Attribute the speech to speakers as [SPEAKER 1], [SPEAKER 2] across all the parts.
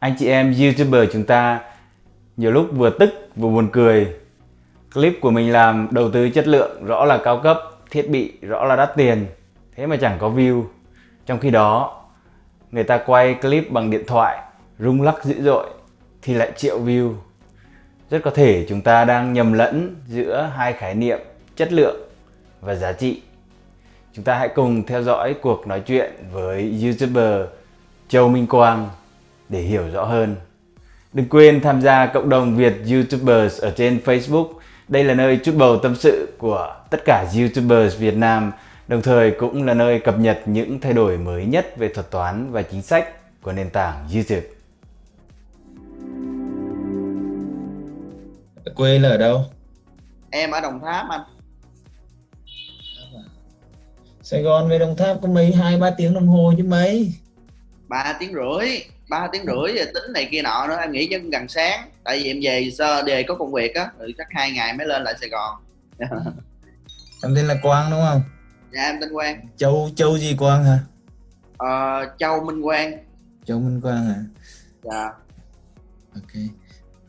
[SPEAKER 1] anh chị em youtuber chúng ta nhiều lúc vừa tức vừa buồn cười. Clip của mình làm đầu tư chất lượng rõ là cao cấp, thiết bị rõ là đắt tiền, thế mà chẳng có view. Trong khi đó, người ta quay clip bằng điện thoại, rung lắc dữ dội thì lại triệu view. Rất có thể chúng ta đang nhầm lẫn giữa hai khái niệm chất lượng và giá trị. Chúng ta hãy cùng theo dõi cuộc nói chuyện với youtuber Châu Minh Quang để hiểu rõ hơn. Đừng quên tham gia cộng đồng Việt YouTubers ở trên Facebook. Đây là nơi chút bầu tâm sự của tất cả YouTubers Việt Nam, đồng thời cũng là nơi cập nhật những thay đổi mới nhất về thuật toán và chính sách của nền tảng YouTube.
[SPEAKER 2] Quê là ở đâu?
[SPEAKER 3] Em ở Đồng Tháp anh.
[SPEAKER 2] Sài Gòn về Đồng Tháp có mấy hai ba tiếng đồng hồ chứ mấy?
[SPEAKER 3] ba tiếng rưỡi ba tiếng rưỡi rồi tính này kia nọ nữa em nghĩ chắc gần sáng. Tại vì em về sơ đề có công việc á rồi chắc hai ngày mới lên lại sài gòn.
[SPEAKER 2] Em tên là quang đúng không?
[SPEAKER 3] Dạ em tên quang.
[SPEAKER 2] Châu châu gì quang hả?
[SPEAKER 3] Ờ, châu minh quang.
[SPEAKER 2] Châu minh quang hả?
[SPEAKER 3] Dạ.
[SPEAKER 2] Ok.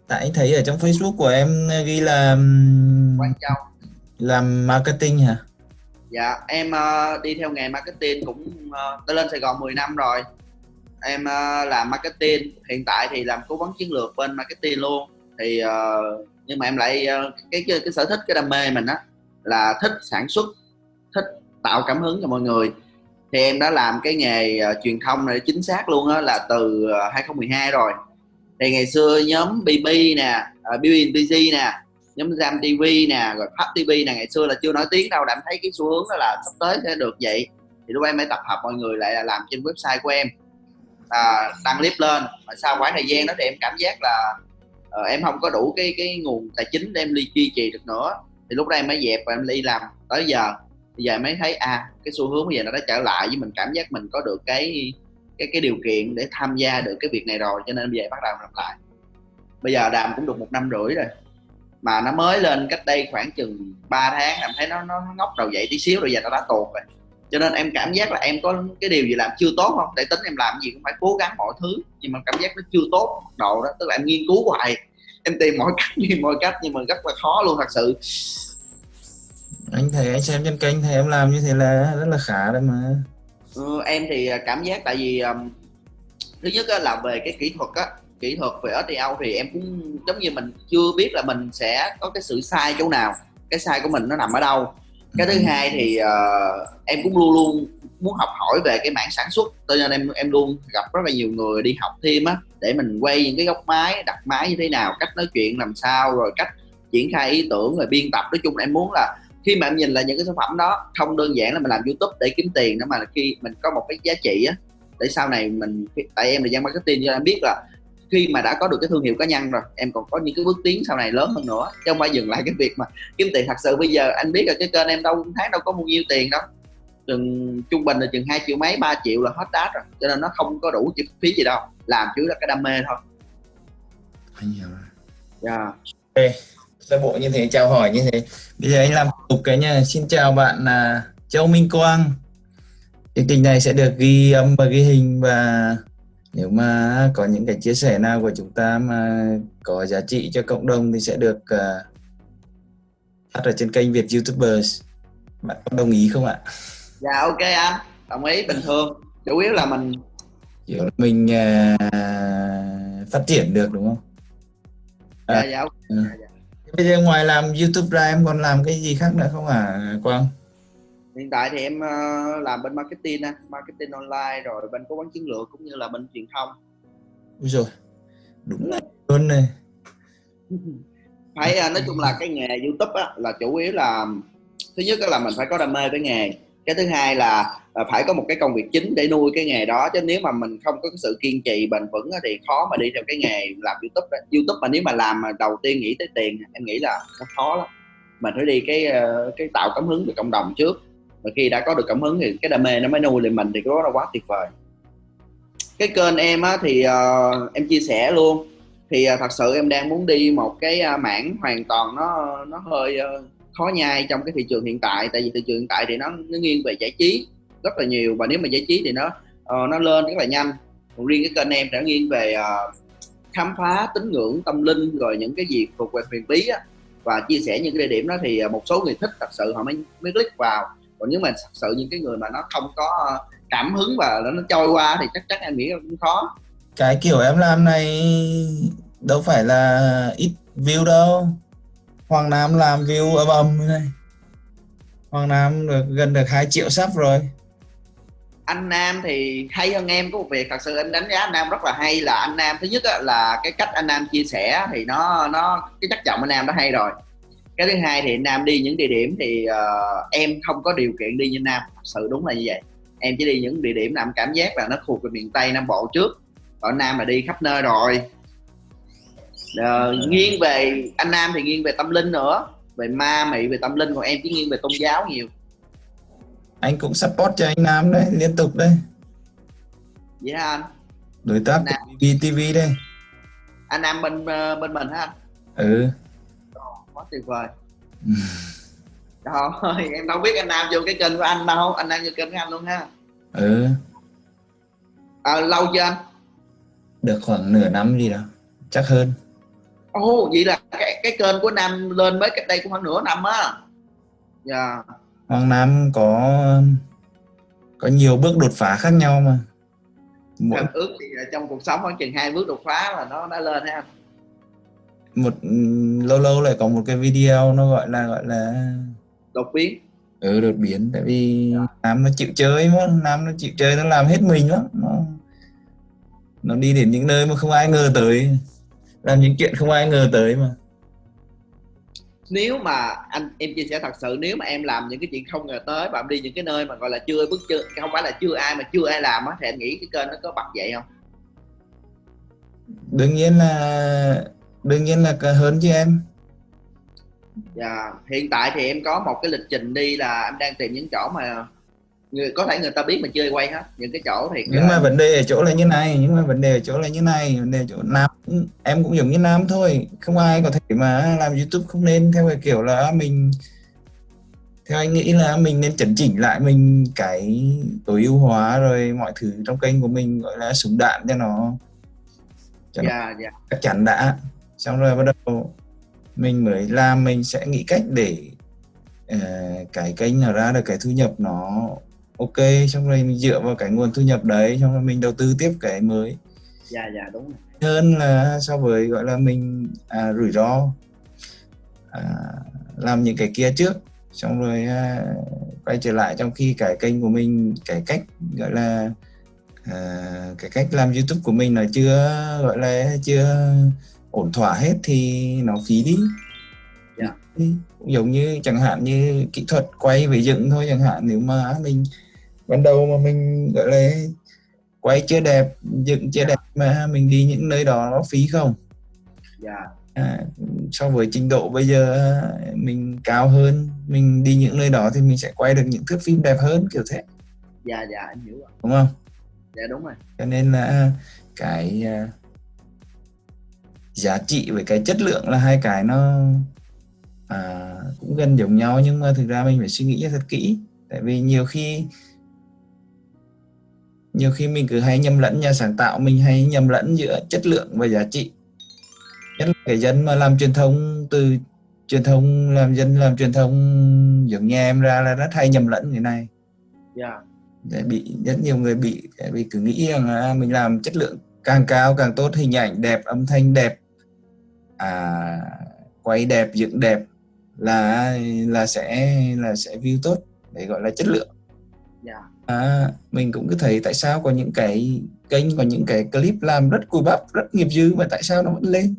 [SPEAKER 2] Tại thấy ở trong facebook của em ghi là
[SPEAKER 3] quang châu.
[SPEAKER 2] làm marketing hả?
[SPEAKER 3] Dạ em uh, đi theo nghề marketing cũng uh, tới lên sài gòn 10 năm rồi em uh, làm marketing hiện tại thì làm cố vấn chiến lược bên marketing luôn. Thì uh, nhưng mà em lại uh, cái, cái cái sở thích cái đam mê mình á là thích sản xuất thích tạo cảm hứng cho mọi người. Thì em đã làm cái nghề uh, truyền thông này chính xác luôn á là từ uh, 2012 rồi. Thì ngày xưa nhóm BB nè uh, BB nè nhóm Jam TV nè rồi Pháp TV nè ngày xưa là chưa nổi tiếng đâu đã thấy cái xu hướng đó là sắp tới sẽ được vậy. Thì lúc em mới tập hợp mọi người lại là làm trên website của em à, đăng clip lên. Mà sau khoảng thời gian đó thì em cảm giác là uh, em không có đủ cái cái nguồn tài chính để em đi duy trì được nữa. Thì lúc đó em mới dẹp và em đi làm tới giờ. Bây giờ em mới thấy à cái xu hướng bây giờ nó đã trở lại với mình cảm giác mình có được cái cái cái điều kiện để tham gia được cái việc này rồi cho nên bây giờ bắt đầu làm lại. Bây giờ đàm cũng được một năm rưỡi rồi mà nó mới lên cách đây khoảng chừng 3 tháng làm thấy nó nó ngóc đầu dậy tí xíu rồi giờ nó đã tuột rồi cho nên em cảm giác là em có cái điều gì làm chưa tốt không? Để tính em làm gì cũng phải cố gắng mọi thứ. Nhưng mà cảm giác nó chưa tốt độ đó tức là em nghiên cứu hoài. Em tìm mọi cách như mọi cách nhưng mà rất là khó luôn thật sự.
[SPEAKER 2] Anh thấy anh xem trên kênh thì em làm như thế là rất là khá đấy mà.
[SPEAKER 3] Ừ, em thì à, cảm giác tại vì um, thứ nhất là về cái kỹ thuật á kỹ thuật về SEO thì em cũng giống như mình chưa biết là mình sẽ có cái sự sai chỗ nào. Cái sai của mình nó nằm ở đâu cái thứ hai thì uh, em cũng luôn luôn muốn học hỏi về cái mảng sản xuất. Cho nên em em luôn gặp rất là nhiều người đi học thêm á để mình quay những cái góc máy đặt máy như thế nào cách nói chuyện làm sao rồi cách triển khai ý tưởng rồi biên tập. Nói chung là em muốn là khi mà em nhìn lại những cái sản phẩm đó không đơn giản là mình làm youtube để kiếm tiền nữa mà là khi mình có một cái giá trị á để sau này mình tại em là dân marketing cho em biết là khi mà đã có được cái thương hiệu cá nhân rồi em còn có những cái bước tiến sau này lớn hơn nữa. Chứ không phải dừng lại cái việc mà kiếm tiền. Thật sự bây giờ anh biết là cái kênh em đâu tháng đâu có bao nhiêu tiền đâu. Chừng trung bình là chừng hai triệu mấy 3 triệu là hết đát rồi. Cho nên nó không có đủ chi phí gì đâu. Làm chủ là cái đam mê thôi.
[SPEAKER 2] Anh hiểu rồi.
[SPEAKER 3] Yeah.
[SPEAKER 2] okay. sơ bộ như thế chào hỏi như thế. Bây giờ anh làm tục cái nha xin chào bạn là Châu Minh Quang. Chương trình này sẽ được ghi âm và ghi hình và nếu mà có những cái chia sẻ nào của chúng ta mà có giá trị cho cộng đồng thì sẽ được uh, phát ở trên kênh Việt YouTubers bạn có đồng ý không ạ?
[SPEAKER 3] Dạ ok anh đồng ý bình thường chủ yếu là mình
[SPEAKER 2] kiểu mình uh, phát triển được đúng không?
[SPEAKER 3] À, dạ dạ, okay.
[SPEAKER 2] dạ, dạ. Bây giờ ngoài làm YouTube ra em còn làm cái gì khác nữa không hả à, Quang?
[SPEAKER 3] Hiện tại thì em uh, làm bên marketing marketing online rồi bên cố vấn chiến lược cũng như là bên truyền thông.
[SPEAKER 2] Ui rồi đúng là luôn này.
[SPEAKER 3] Phải uh, nói chung là cái nghề youtube á, là chủ yếu là thứ nhất là mình phải có đam mê với nghề. Cái thứ hai là, là phải có một cái công việc chính để nuôi cái nghề đó chứ nếu mà mình không có cái sự kiên trì bền vững thì khó mà đi theo cái nghề làm youtube đó. youtube mà nếu mà làm mà đầu tiên nghĩ tới tiền em nghĩ là nó khó lắm. Mình phải đi cái ờ, cái tạo cảm hứng về cộng đồng trước và khi đã có được cảm hứng thì cái đam mê nó mới nuôi lên mình thì cái đó là quá tuyệt vời. Cái kênh em á, thì uh, em chia sẻ luôn. Thì uh, thật sự em đang muốn đi một cái uh, mảng hoàn toàn nó nó hơi uh, khó nhai trong cái thị trường hiện tại. Tại vì thị trường hiện tại thì nó nó nghiêng về giải trí rất là nhiều. Và nếu mà giải trí thì nó uh, nó lên rất là nhanh. Còn riêng cái kênh em đã nghiêng về uh, khám phá tín ngưỡng tâm linh rồi những cái gì thuộc về huyền bí á. Và chia sẻ những cái địa điểm đó thì một số người thích thật sự họ mới mới click vào còn nếu mà thật sự những cái người mà nó không có cảm hứng và nó trôi qua thì chắc chắn em nghĩ là cũng khó.
[SPEAKER 2] Cái kiểu em làm này đâu phải là ít view đâu. Hoàng Nam làm view ầm ầm này. Hoàng Nam được gần được 2 triệu sub rồi.
[SPEAKER 3] Anh Nam thì hay hơn em có một việc thật sự em đánh giá anh Nam rất là hay là anh Nam. Thứ nhất là cái cách anh Nam chia sẻ thì nó nó cái chất giọng anh Nam nó hay rồi cái thứ hai thì Nam đi những địa điểm thì uh, em không có điều kiện đi như Nam thật sự đúng là như vậy. Em chỉ đi những địa điểm nam cảm giác là nó thuộc về miền Tây Nam Bộ trước. Còn Nam là đi khắp nơi rồi. Uh, nghiêng về anh Nam thì nghiêng về tâm linh nữa. Về ma mị về tâm linh còn em chỉ nghiêng về tôn giáo nhiều.
[SPEAKER 2] Anh cũng support cho anh Nam đấy liên tục đây
[SPEAKER 3] vậy hả anh?
[SPEAKER 2] Đối tác của TV đây.
[SPEAKER 3] Anh Nam bên bên mình hả anh?
[SPEAKER 2] Ừ
[SPEAKER 3] quá tuyệt vời. Trời em đâu biết anh Nam vô cái kênh của anh đâu. Anh Nam vô kênh của anh luôn ha.
[SPEAKER 2] Ừ.
[SPEAKER 3] À, lâu chưa anh?
[SPEAKER 2] Được khoảng nửa năm gì đó. Chắc hơn.
[SPEAKER 3] Ồ oh, vậy là cái cái kênh của Nam lên mới cách đây cũng khoảng nửa năm á. Dạ. Yeah.
[SPEAKER 2] Hoàng Nam có có nhiều bước đột phá khác nhau mà.
[SPEAKER 3] Mỗi... em ước thì trong cuộc sống khoảng chừng hai bước đột phá là nó đã lên ha
[SPEAKER 2] một lâu lâu lại có một cái video nó gọi là gọi là
[SPEAKER 3] đột biến.
[SPEAKER 2] Ừ đột biến. Tại vì yeah. nam nó chịu chơi mà nam nó chịu chơi nó làm hết mình lắm. Nó nó đi đến những nơi mà không ai ngờ tới. Làm những chuyện không ai ngờ tới mà.
[SPEAKER 3] Nếu mà anh em chia sẻ thật sự nếu mà em làm những cái chuyện không ngờ tới và em đi những cái nơi mà gọi là chưa bước chưa không phải là chưa ai mà chưa ai làm á thì em nghĩ cái kênh nó có bật vậy không?
[SPEAKER 2] Đương nhiên là đương nhiên là hơn chứ em.
[SPEAKER 3] Dạ hiện tại thì em có một cái lịch trình đi là em đang tìm những chỗ mà người có thể người ta biết mà chơi quay hết. Những cái chỗ thì
[SPEAKER 2] nhưng mà vấn đề ở chỗ là như này nhưng mà vấn đề ở chỗ là như này vấn đề ở chỗ nam em cũng giống như nam thôi. Không ai có thể mà làm youtube không nên theo cái kiểu là mình theo anh nghĩ là mình nên chấn chỉnh lại mình cái tối ưu hóa rồi mọi thứ trong kênh của mình gọi là súng đạn cho nó cho
[SPEAKER 3] yeah, nó yeah.
[SPEAKER 2] chắc chắn đã xong rồi bắt đầu mình mới làm mình sẽ nghĩ cách để uh, cái kênh nào ra được cái thu nhập nó ok. Xong rồi mình dựa vào cái nguồn thu nhập đấy xong rồi mình đầu tư tiếp cái mới.
[SPEAKER 3] Dạ dạ đúng rồi.
[SPEAKER 2] hơn là so với gọi là mình à, rủi ro à, làm những cái kia trước. Xong rồi à, quay trở lại trong khi cái kênh của mình cái cách gọi là à, cái cách làm youtube của mình là chưa gọi là chưa ổn thỏa hết thì nó phí đi.
[SPEAKER 3] Yeah.
[SPEAKER 2] cũng giống như chẳng hạn như kỹ thuật quay với dựng thôi chẳng hạn nếu mà mình ban đầu mà mình gọi là quay chưa đẹp dựng chưa đẹp mà mình đi những nơi đó nó phí không?
[SPEAKER 3] Yeah.
[SPEAKER 2] à, so với trình độ bây giờ mình cao hơn mình đi những nơi đó thì mình sẽ quay được những thước phim đẹp hơn kiểu thế.
[SPEAKER 3] Dạ dạ anh hiểu rồi.
[SPEAKER 2] Đúng không?
[SPEAKER 3] Dạ đúng rồi.
[SPEAKER 2] Cho nên là cái uh, giá trị với cái chất lượng là hai cái nó à, cũng gần giống nhau nhưng mà thực ra mình phải suy nghĩ thật kỹ. Tại vì nhiều khi nhiều khi mình cứ hay nhầm lẫn nhà sáng tạo mình hay nhầm lẫn giữa chất lượng và giá trị. Nhất là cái dân mà làm truyền thông từ truyền thông làm dân làm truyền thông giống như em ra là rất hay nhầm lẫn cái này.
[SPEAKER 3] Yeah.
[SPEAKER 2] để bị rất nhiều người bị tại vì cứ nghĩ rằng là mình làm chất lượng càng cao càng tốt hình ảnh đẹp âm thanh đẹp à, quay đẹp dựng đẹp là là sẽ là sẽ view tốt để gọi là chất lượng.
[SPEAKER 3] Yeah.
[SPEAKER 2] à, mình cũng cứ thấy tại sao có những cái kênh có những cái clip làm rất cùi bắp rất nghiệp dư mà tại sao nó vẫn lên?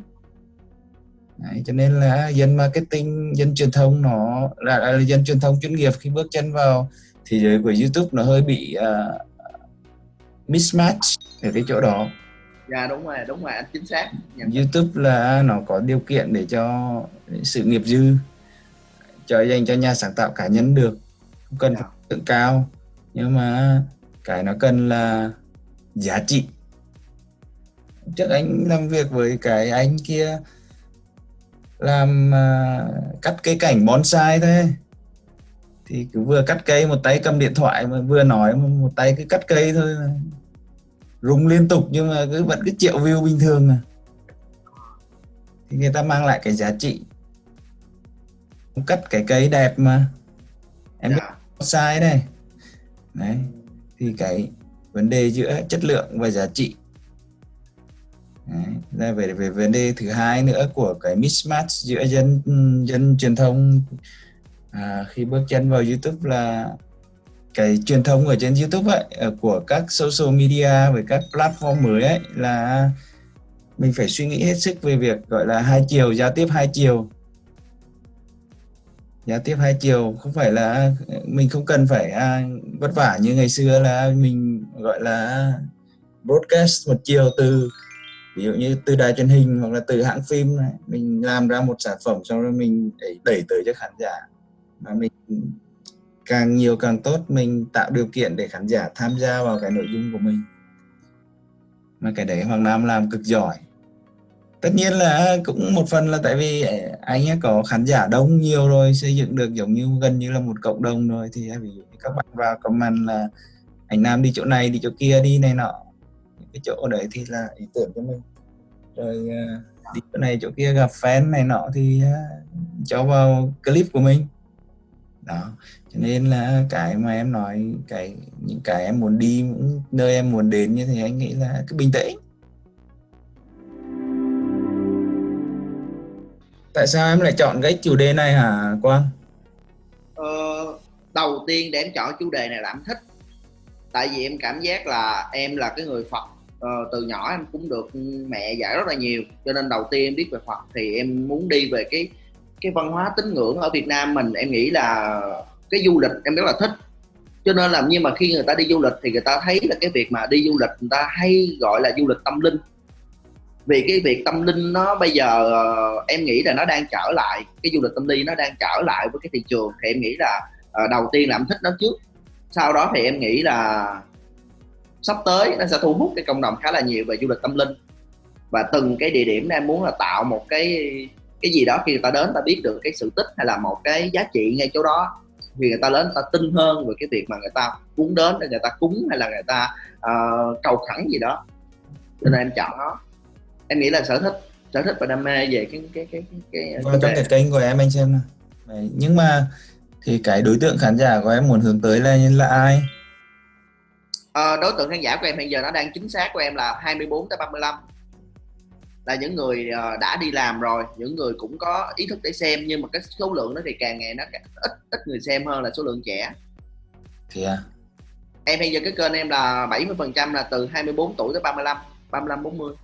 [SPEAKER 2] Đấy, cho nên là dân marketing dân truyền thông nó là, là dân truyền thông chuyên nghiệp khi bước chân vào thế giới của YouTube nó hơi bị uh, mismatch ở cái chỗ đó
[SPEAKER 3] dạ đúng rồi đúng rồi anh chính xác.
[SPEAKER 2] Nhận YouTube là nó có điều kiện để cho sự nghiệp dư cho dành cho nhà sáng tạo cá nhân được không cần phải tượng cao. Nhưng mà cái nó cần là giá trị. Trước anh làm việc với cái anh kia làm uh, cắt cây cảnh bonsai thôi. Thì cứ vừa cắt cây một tay cầm điện thoại mà vừa nói một tay cứ cắt cây thôi rung liên tục nhưng mà cứ vẫn cứ triệu view bình thường à thì người ta mang lại cái giá trị. Cắt cái cây đẹp mà. Em biết
[SPEAKER 3] dạ.
[SPEAKER 2] sai đây. Đấy thì cái vấn đề giữa chất lượng và giá trị. Đấy. về về vấn đề thứ hai nữa của cái mismatch giữa dân dân truyền thông. À, khi bước chân vào YouTube là cái truyền thông ở trên YouTube ấy ờ, của các social media với các platform mới ấy là mình phải suy nghĩ hết sức về việc gọi là hai chiều giao tiếp hai chiều. Giao tiếp hai chiều không phải là mình không cần phải à, vất vả như ngày xưa là mình gọi là broadcast một chiều từ ví dụ như từ đài truyền hình hoặc là từ hãng phim này mình làm ra một sản phẩm xong rồi mình đẩy, đẩy tới cho khán giả. Mà mình càng nhiều càng tốt, mình tạo điều kiện để khán giả tham gia vào cái nội dung của mình. Mà cái đấy Hoàng Nam làm cực giỏi. Tất nhiên là cũng một phần là tại vì à, anh ấy có khán giả đông nhiều rồi, xây dựng được giống như, gần như là một cộng đồng rồi. Thì à, ví dụ như các bạn vào comment là, anh Nam đi chỗ này, đi chỗ kia đi này nọ. Những cái chỗ đấy thì là ý tưởng cho mình. Rồi à, đi chỗ này, chỗ kia gặp fan này nọ thì cho vào clip của mình. Đó cho nên là cái mà em nói cái những cái em muốn đi những nơi em muốn đến như thế anh nghĩ là cứ bình tĩnh. Tại sao em lại chọn cái chủ đề này hả Quang?
[SPEAKER 3] Ờ, đầu tiên để em chọn chủ đề này là em thích. Tại vì em cảm giác là em là cái người Phật. Ờ, từ nhỏ em cũng được mẹ dạy rất là nhiều. Cho nên đầu tiên em biết về Phật thì em muốn đi về cái cái văn hóa tín ngưỡng ở Việt Nam mình. Em nghĩ là cái du lịch em rất là thích. Cho nên là nhưng mà khi người ta đi du lịch thì người ta thấy là cái việc mà đi du lịch người ta hay gọi là du lịch tâm linh. Vì cái việc tâm linh nó bây giờ ờ, em nghĩ là nó đang trở lại, cái du lịch tâm linh nó đang trở lại với cái thị trường thì em nghĩ là ờ, đầu tiên là em thích nó trước. Sau đó thì em nghĩ là sắp tới nó sẽ thu hút cái cộng đồng khá là nhiều về du lịch tâm linh. Và từng cái địa điểm em muốn là tạo một cái cái gì đó khi người ta đến ta biết được cái sự tích hay là một cái giá trị ngay chỗ đó vì người ta đến người ta tin hơn về cái việc mà người ta cúng đến để người ta cúng hay là người ta uh, cầu khẩn gì đó. Cho nên em chọn nó. Em nghĩ là sở thích sở thích và đam mê về cái cái cái cái,
[SPEAKER 2] cái trong cái kênh của em anh xem này nhưng mà thì cái đối tượng khán giả của em muốn hướng tới là là ai?
[SPEAKER 3] À, đối tượng khán giả của em hiện giờ nó đang chính xác của em là 24 tới 35 là những người uh, đã đi làm rồi những người cũng có ý thức để xem nhưng mà cái số lượng nó thì càng ngày nó càng ít ít người xem hơn là số lượng trẻ.
[SPEAKER 2] Thì à.
[SPEAKER 3] Em hiện giờ cái kênh em là 70 phần trăm là từ 24 tuổi tới 35 35 40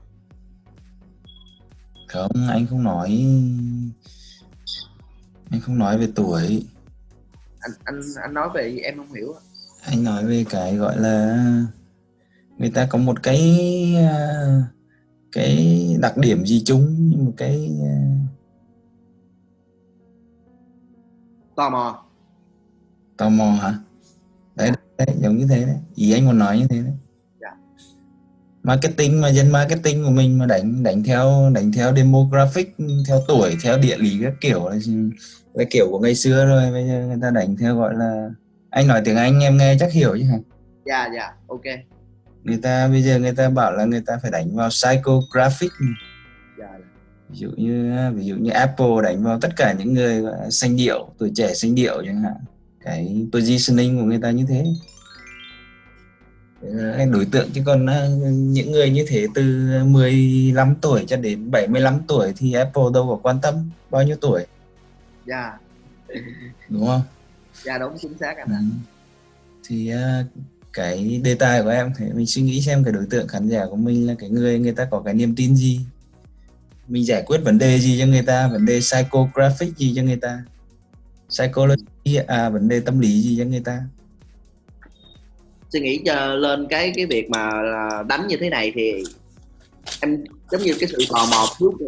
[SPEAKER 2] không anh không nói anh không nói về tuổi.
[SPEAKER 3] Anh anh anh nói về em không hiểu
[SPEAKER 2] anh nói về cái gọi là người ta có một cái uh, cái đặc điểm gì chung một cái uh,
[SPEAKER 3] tò mò.
[SPEAKER 2] Tò mò hả? Đấy, đấy giống như thế đấy. Ý anh muốn nói như thế đấy. Marketing mà dân marketing của mình mà đánh đánh theo đánh theo demographic theo tuổi theo địa lý các kiểu là kiểu của ngày xưa rồi bây giờ người ta đánh theo gọi là anh nói tiếng anh em nghe chắc hiểu chứ hả?
[SPEAKER 3] Dạ dạ ok
[SPEAKER 2] người ta bây giờ người ta bảo là người ta phải đánh vào psychographic
[SPEAKER 3] dạ.
[SPEAKER 2] ví dụ như ví dụ như Apple đánh vào tất cả những người xanh điệu tuổi trẻ xanh điệu chẳng hạn. Cái positioning của người ta như thế. Đối tượng. Chứ còn à, những người như thế từ 15 tuổi cho đến 75 tuổi thì Apple đâu có quan tâm bao nhiêu tuổi.
[SPEAKER 3] Dạ.
[SPEAKER 2] Đúng không?
[SPEAKER 3] Dạ đúng chính xác anh ạ. Ừ.
[SPEAKER 2] thì à, cái đề tài của em thì mình suy nghĩ xem cái đối tượng khán giả của mình là cái người người ta có cái niềm tin gì. Mình giải quyết vấn đề gì cho người ta, vấn đề psychographic gì cho người ta, psychology à vấn đề tâm lý gì cho người ta.
[SPEAKER 3] Suy nghĩ cho lên cái cái việc mà đánh như thế này thì em giống như cái sự tò mò trước thì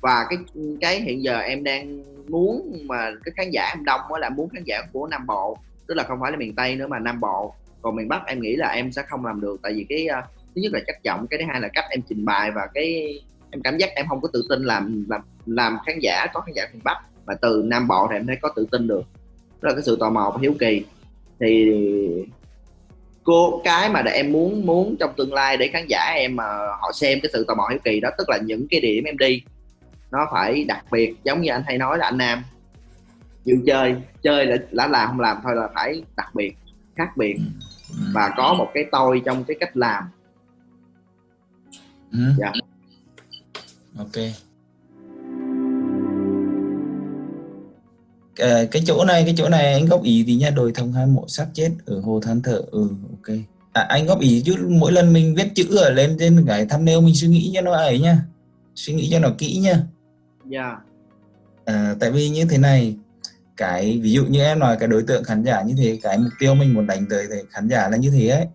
[SPEAKER 3] và cái cái hiện giờ em đang muốn mà cái khán giả em đông là muốn khán giả của nam bộ, tức là không phải là miền tây nữa mà nam bộ còn miền bắc em nghĩ là em sẽ không làm được. Tại vì cái uh, thứ nhất là chất giọng cái thứ hai là cách em trình bày và cái em cảm giác em không có tự tin làm làm làm khán giả có khán giả miền bắc. Mà từ nam bộ thì em thấy có tự tin được. Đó là cái sự tò mò và hiếu kỳ. Thì cô cái mà để em muốn muốn trong tương lai để khán giả em mà họ xem cái sự tò mò hiếu kỳ đó tức là những cái điểm em đi nó phải đặc biệt. Giống như anh hay nói là anh nam chịu chơi chơi là, là làm không làm thôi là phải đặc biệt khác biệt.
[SPEAKER 2] Ừ
[SPEAKER 3] và có một cái tôi trong cái cách làm.
[SPEAKER 2] Ừ.
[SPEAKER 3] Dạ.
[SPEAKER 2] Ok. Ờ, cái chỗ này cái chỗ này anh góp ý thì nha đồi thông hai mộ xác chết ở hồ than thở. Ừ ok. À, anh góp ý chứ mỗi lần mình viết chữ ở lên trên cái thumbnail mình suy nghĩ cho nó ấy nha suy nghĩ cho nó kỹ nha
[SPEAKER 3] dạ.
[SPEAKER 2] À, tại vì như thế này cái ví dụ như em nói cái đối tượng khán giả như thế cái mục tiêu mình muốn đánh tới thì khán giả là như thế ấy.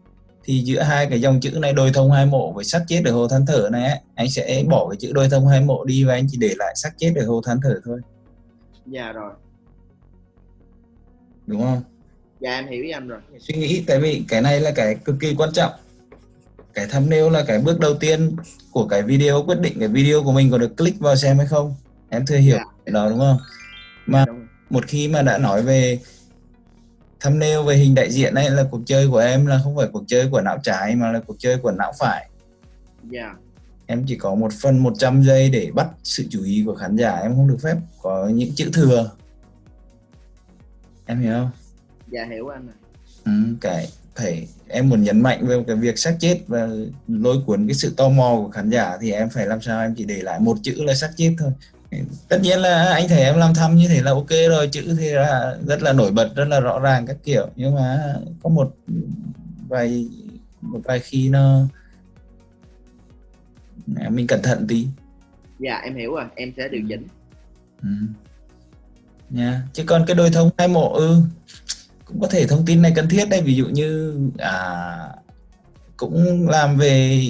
[SPEAKER 2] Thì giữa hai cái dòng chữ này đôi thông hai mộ với xác chết ở hồ than thở này ấy, anh sẽ bỏ cái chữ đôi thông hai mộ đi và anh chỉ để lại xác chết ở hồ than thở thôi.
[SPEAKER 3] Dạ rồi.
[SPEAKER 2] Đúng không?
[SPEAKER 3] Dạ em hiểu anh rồi.
[SPEAKER 2] Suy nghĩ tại vì cái này là cái cực kỳ quan trọng. Cái thumbnail là cái bước đầu tiên của cái video quyết định cái video của mình có được click vào xem hay không. Em thừa hiểu
[SPEAKER 3] Dạ.
[SPEAKER 2] đó đúng không? Mà
[SPEAKER 3] Đúng.
[SPEAKER 2] Một khi mà đã nói về thumbnail về hình đại diện ấy là cuộc chơi của em là không phải cuộc chơi của não trái mà là cuộc chơi của não phải.
[SPEAKER 3] Dạ.
[SPEAKER 2] Em chỉ có một phần 100 giây để bắt sự chú ý của khán giả em không được phép có những chữ thừa. Em hiểu không?
[SPEAKER 3] Dạ hiểu anh rồi
[SPEAKER 2] ừ, cái phải em muốn nhấn mạnh về cái việc xác chết và lôi cuốn cái sự tò mò của khán giả thì em phải làm sao em chỉ để lại một chữ là xác chết thôi tất nhiên là anh thấy em làm thăm như thế là ok rồi chữ thì là rất là nổi bật rất là rõ ràng các kiểu. Nhưng mà có một vài một vài khi nó mình cẩn thận tí.
[SPEAKER 3] Dạ em hiểu rồi em sẽ điều chỉnh.
[SPEAKER 2] Ừ. nha chứ còn cái đôi thông hai mộ ừ cũng có thể thông tin này cần thiết đây ví dụ như à cũng làm về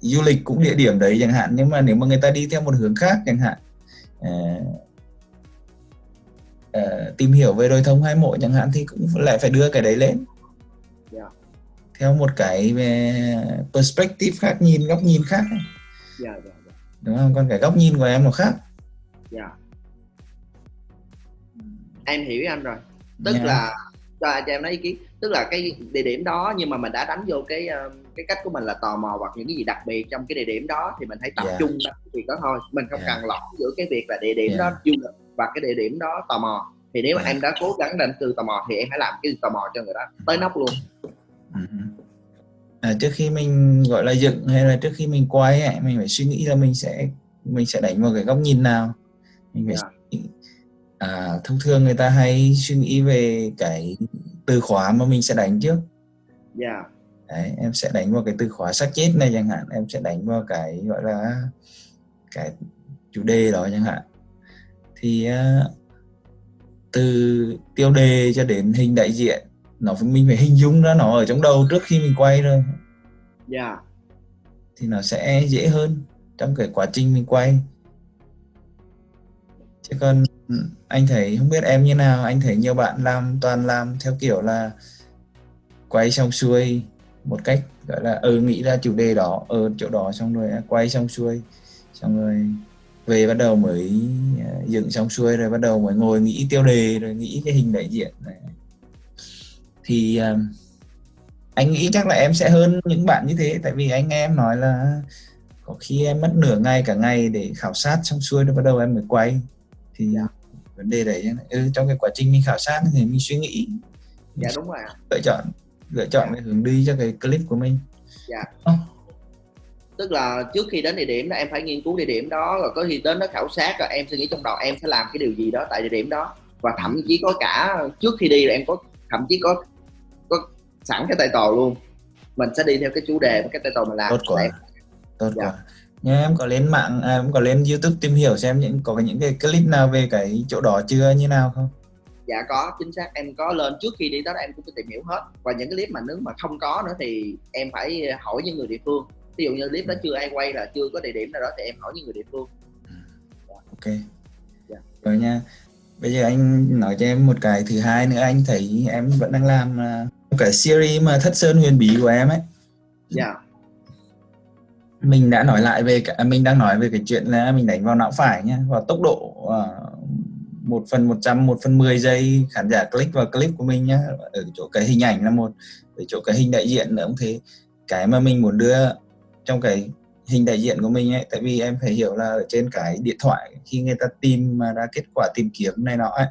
[SPEAKER 2] du lịch cũng địa điểm đấy chẳng hạn. Nhưng mà nếu mà người ta đi theo một hướng khác chẳng hạn à, à, tìm hiểu về đôi thông hai mộ chẳng hạn thì cũng lại phải đưa cái đấy lên.
[SPEAKER 3] Dạ.
[SPEAKER 2] theo một cái về perspective khác nhìn góc nhìn khác.
[SPEAKER 3] Dạ dạ dạ,
[SPEAKER 2] đúng không? Còn cái góc nhìn của em nó khác.
[SPEAKER 3] Dạ. em hiểu anh rồi. Tức
[SPEAKER 2] Nha.
[SPEAKER 3] là cho, em nói ý kiến. Tức là cái địa điểm đó nhưng mà mình đã đánh vô cái ờ, cái cách của mình là tò mò hoặc những cái gì đặc biệt trong cái địa điểm đó thì mình hãy tập
[SPEAKER 2] Dạ.
[SPEAKER 3] trung vào cái việc đó thôi mình không
[SPEAKER 2] Dạ.
[SPEAKER 3] cần lỏng giữa cái việc là địa điểm
[SPEAKER 2] Dạ.
[SPEAKER 3] đó du lịch và cái địa điểm đó tò mò thì nếu mà
[SPEAKER 2] Dạ.
[SPEAKER 3] em đã cố gắng đánh từ tò mò thì em hãy làm cái tò mò cho người đó tới nóc luôn
[SPEAKER 2] Ừ. À, trước khi mình gọi là dựng hay là trước khi mình quay ấy, mình phải suy nghĩ là mình sẽ mình sẽ đánh vào cái góc nhìn nào mình phải nghĩ. à, thông thường người ta hay suy nghĩ về cái từ khóa mà mình sẽ đánh trước
[SPEAKER 3] dạ
[SPEAKER 2] Đấy, em sẽ đánh vào cái từ khóa xác chết này chẳng hạn em sẽ đánh vào cái gọi là cái chủ đề đó chẳng hạn. Thì à, từ tiêu đề cho đến hình đại diện nó phải mình phải hình dung ra nó ở trong đầu trước khi mình quay rồi
[SPEAKER 3] dạ.
[SPEAKER 2] Thì nó sẽ dễ hơn trong cái quá trình mình quay. Chứ còn anh thấy không biết em như nào anh thấy nhiều bạn làm toàn làm theo kiểu là quay xong xuôi một cách gọi là ừ nghĩ ra chủ đề đó ở chỗ đó xong rồi quay xong xuôi. Xong rồi về bắt đầu mới à, dựng xong xuôi rồi bắt đầu mới ngồi nghĩ tiêu đề rồi nghĩ cái hình đại diện này. thì à, anh nghĩ chắc là em sẽ hơn những bạn như thế tại vì anh nghe em nói là có khi em mất nửa ngày cả ngày để khảo sát xong xuôi rồi bắt đầu em mới quay. Thì
[SPEAKER 3] Dạ.
[SPEAKER 2] vấn đề đấy ừ, trong cái quá trình mình khảo sát thì mình suy nghĩ.
[SPEAKER 3] Dạ đúng rồi
[SPEAKER 2] lựa chọn lựa chọn cái hướng đi cho cái clip của mình.
[SPEAKER 3] Dạ.
[SPEAKER 2] Ờ,
[SPEAKER 3] tức là trước khi đến địa điểm đó em phải nghiên cứu địa điểm đó rồi có khi đến đó khảo sát rồi em suy nghĩ trong đầu em sẽ làm cái điều gì đó tại địa điểm đó. Và thậm chí có cả trước khi đi là em có thậm chí có có sẵn cái tay tò luôn. Mình sẽ đi theo cái chủ đề và cái tay tò mình làm.
[SPEAKER 2] Tốt quá.
[SPEAKER 3] Để-
[SPEAKER 2] tốt
[SPEAKER 3] Dạ.
[SPEAKER 2] quá. Nhưng em có lên mạng à, em có lên youtube tìm hiểu xem những có những cái clip nào về cái chỗ đó chưa như nào không
[SPEAKER 3] dạ có chính xác. Em có lên trước khi đi tới đó em cũng có tìm hiểu hết. Và những cái clip mà nếu mà không có nữa thì em phải hỏi những người địa phương. Ví dụ như clip đó ừ. chưa ai quay là chưa có địa điểm nào đó thì em hỏi những người địa phương.
[SPEAKER 2] Ừ.
[SPEAKER 3] Dạ. Ok. Yeah.
[SPEAKER 2] rồi nha. Bây giờ anh nói cho em một cái thứ hai nữa. Anh thấy em vẫn đang làm à, một cái series mà thất sơn huyền bí của em ấy.
[SPEAKER 3] Dạ.
[SPEAKER 2] Mình đã nói lại về cả, à, mình đang nói về cái chuyện là mình đánh vào não phải nha và tốc độ uh, 1 phần 100, 1 phần 10 giây khán giả click vào clip của mình nhé ở chỗ cái hình ảnh là một ở chỗ cái hình đại diện là cũng thế. Cái mà mình muốn đưa trong cái hình đại diện của mình ấy tại vì em phải hiểu là ở trên cái điện thoại khi người ta tìm mà ra kết quả tìm kiếm này nọ ấy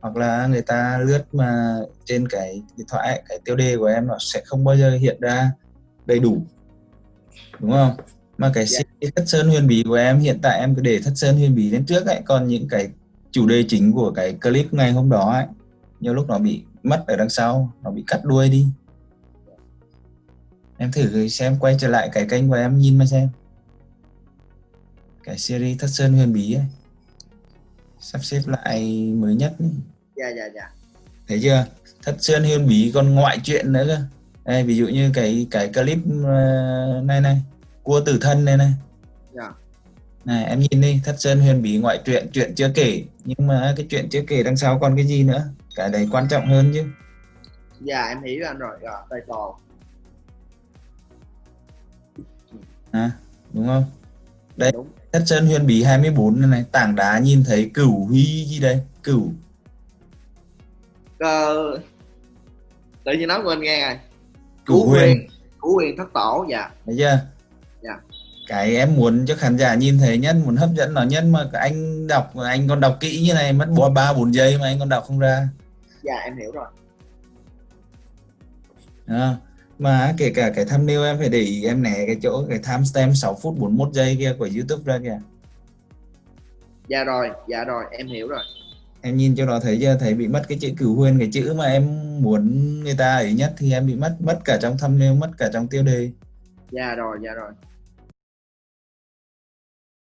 [SPEAKER 2] hoặc là người ta lướt mà trên cái điện thoại ấy, cái tiêu đề của em nó sẽ không bao giờ hiện ra đầy đủ. Đúng không? Mà cái yeah. thất sơn huyền bí của em hiện tại em cứ để thất sơn huyền bí đến trước ấy. Còn những cái chủ đề chính của cái clip ngày hôm đó ấy nhiều lúc nó bị mất ở đằng sau nó bị cắt đuôi đi. Em thử xem quay trở lại cái kênh của em nhìn mà xem. Cái series thất sơn huyền bí ấy sắp xếp lại mới nhất
[SPEAKER 3] dạ dạ dạ.
[SPEAKER 2] Thấy chưa? Thất sơn huyền bí còn ngoại truyện nữa cơ. Đây, ví dụ như cái cái clip ờ, này này cua tử thân này này.
[SPEAKER 3] Dạ
[SPEAKER 2] này em nhìn đi thất sơn huyền bí ngoại truyện chuyện chưa kể. Nhưng mà cái chuyện chưa kể đằng sau còn cái gì nữa? Cái đấy quan trọng hơn chứ.
[SPEAKER 3] Dạ em hiểu anh rồi rồi tay to
[SPEAKER 2] à, đúng không? Đấy.
[SPEAKER 3] đúng.
[SPEAKER 2] Thất sơn huyền bí 24 này, này tảng đá nhìn thấy cửu huy gì đây? Cửu.
[SPEAKER 3] Ờ, tự nhiên nói anh nghe rồi.
[SPEAKER 2] Cửu
[SPEAKER 3] Cửu
[SPEAKER 2] huyền.
[SPEAKER 3] Củ quyền thất tổ dạ.
[SPEAKER 2] Thấy chưa. Cái em muốn cho khán giả nhìn thấy nhất muốn hấp dẫn nó. Nhất mà anh đọc anh còn đọc kỹ như này mất bỏ ba bốn giây mà anh còn đọc không ra.
[SPEAKER 3] Dạ em hiểu rồi.
[SPEAKER 2] À, mà kể cả cái thumbnail em phải để ý em né cái chỗ cái timestamp 6 phút 41 giây kia của YouTube ra kìa.
[SPEAKER 3] Dạ rồi dạ rồi em hiểu rồi.
[SPEAKER 2] Em nhìn cho nó thấy chưa? Thấy bị mất cái chữ cửu huyền cái chữ mà em muốn người ta ấy nhất thì em bị mất mất cả trong thumbnail mất cả trong tiêu đề.
[SPEAKER 3] Dạ rồi dạ rồi